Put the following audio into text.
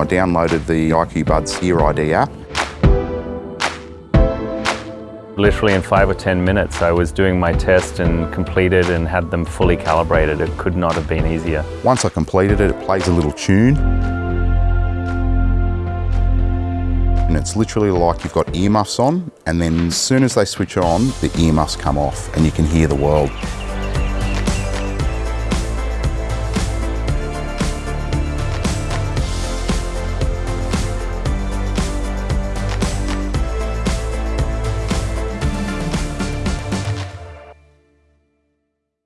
I downloaded the IQ Buds Ear ID app. Literally in five or 10 minutes, I was doing my test and completed and had them fully calibrated. It could not have been easier. Once I completed it, it plays a little tune. And it's literally like you've got earmuffs on, and then as soon as they switch on, the earmuffs come off and you can hear the world.